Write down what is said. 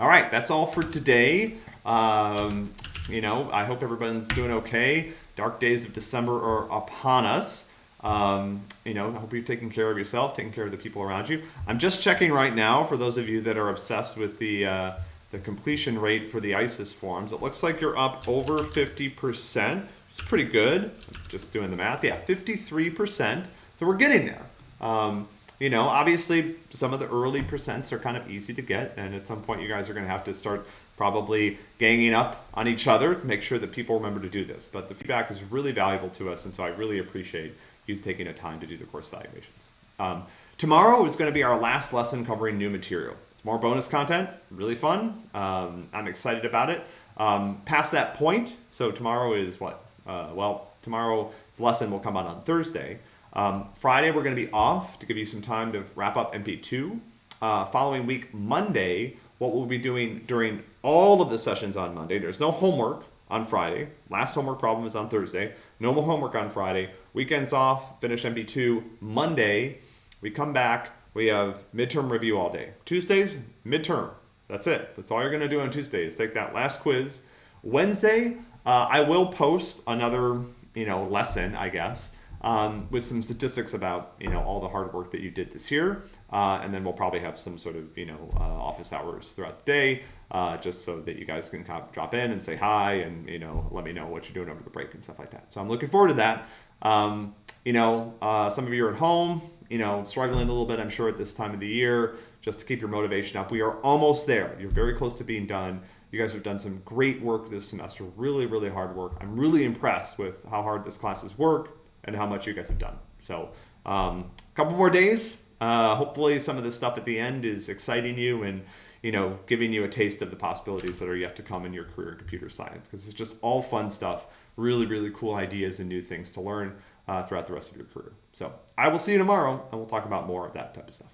All right, that's all for today. Um, you know, I hope everyone's doing okay. Dark days of December are upon us. Um, you know, I hope you're taking care of yourself, taking care of the people around you. I'm just checking right now for those of you that are obsessed with the uh, the completion rate for the ICES forms. It looks like you're up over 50%. It's pretty good. Just doing the math. Yeah, 53%. So we're getting there. Um, you know, obviously some of the early percents are kind of easy to get, and at some point you guys are going to have to start probably ganging up on each other to make sure that people remember to do this. But the feedback is really valuable to us, and so I really appreciate you taking the time to do the course evaluations. Um, tomorrow is going to be our last lesson covering new material. More bonus content, really fun. Um, I'm excited about it. Um, past that point, so tomorrow is what? Uh, well, tomorrow's lesson will come out on Thursday. Um, Friday, we're going to be off to give you some time to wrap up MP2. Uh, following week, Monday, what we'll be doing during all of the sessions on Monday, there's no homework on Friday. Last homework problem is on Thursday. No more homework on Friday. Weekends off, finish MP2. Monday, we come back, we have midterm review all day. Tuesdays, midterm. That's it. That's all you're going to do on Tuesdays. Take that last quiz. Wednesday, uh, I will post another, you know, lesson, I guess, um, with some statistics about, you know, all the hard work that you did this year. Uh, and then we'll probably have some sort of, you know, uh, office hours throughout the day, uh, just so that you guys can kind of drop in and say hi and, you know, let me know what you're doing over the break and stuff like that. So I'm looking forward to that. Um, you know, uh, some of you are at home, you know, struggling a little bit, I'm sure, at this time of the year, just to keep your motivation up. We are almost there. You're very close to being done. You guys have done some great work this semester, really, really hard work. I'm really impressed with how hard this class has work and how much you guys have done. So, um, a couple more days. Uh, hopefully, some of the stuff at the end is exciting you and you know giving you a taste of the possibilities that are yet to come in your career in computer science because it's just all fun stuff, really, really cool ideas and new things to learn uh, throughout the rest of your career. So I will see you tomorrow and we'll talk about more of that type of stuff.